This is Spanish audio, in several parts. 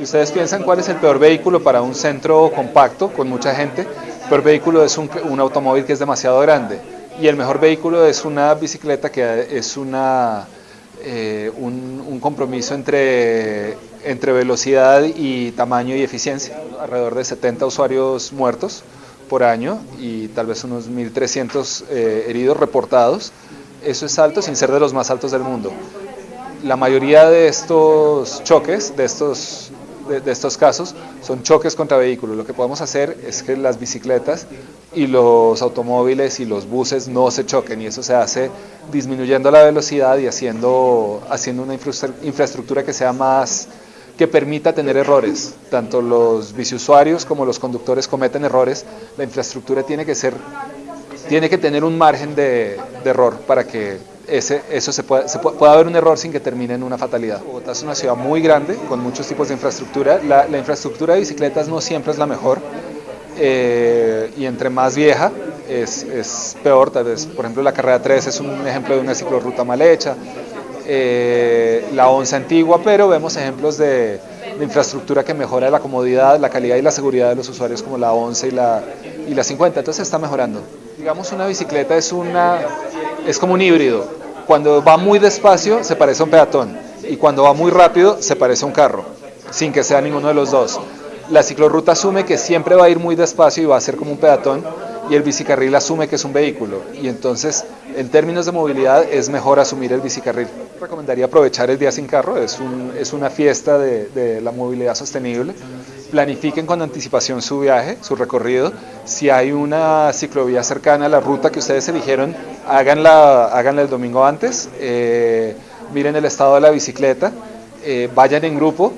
Si ustedes piensan cuál es el peor vehículo para un centro compacto con mucha gente, el peor vehículo es un, un automóvil que es demasiado grande y el mejor vehículo es una bicicleta que es una, eh, un, un, compromiso entre, entre velocidad y tamaño y eficiencia. Alrededor de 70 usuarios muertos por año y tal vez unos 1.300 eh, heridos reportados. Eso es alto sin ser de los más altos del mundo. La mayoría de estos choques, de estos de, de, estos casos son choques contra vehículos. Lo que podemos hacer es que las bicicletas y los automóviles y los buses no se choquen y eso se hace disminuyendo la velocidad y haciendo, haciendo una infraestructura que sea más que permita tener errores. Tanto los biciusuarios como los conductores cometen errores. La infraestructura tiene que ser tiene que tener un margen de, de error para que ese, eso se pueda, se puede, puede, haber un error sin que termine en una fatalidad. Bogotá es una ciudad muy grande, con muchos tipos de infraestructura. La, la infraestructura de bicicletas no siempre es la mejor, eh, y entre más vieja es, es, peor. Tal vez, por ejemplo, la carrera 3 es un ejemplo de una ciclorruta mal hecha, eh, la 11 antigua, pero vemos ejemplos de, de, infraestructura que mejora la comodidad, la calidad y la seguridad de los usuarios como la 11 y la, y la 50, entonces está mejorando. Digamos una bicicleta es, una, es como un híbrido, cuando va muy despacio se parece a un peatón y cuando va muy rápido se parece a un carro, sin que sea ninguno de los dos. La ciclorruta asume que siempre va a ir muy despacio y va a ser como un peatón y el bicicarril asume que es un vehículo y entonces en términos de movilidad es mejor asumir el bicicarril. Recomendaría aprovechar el día sin carro, es, un, es una fiesta de, de, la movilidad sostenible. Planifiquen con anticipación su viaje, su recorrido. Si hay una ciclovía cercana a la ruta que ustedes eligieron, háganla, háganla el domingo antes. Eh, miren el estado de la bicicleta, eh, vayan en grupo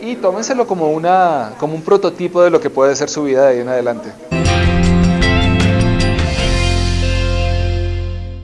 y tómenselo como, una, como un prototipo de lo que puede ser su vida de ahí en adelante.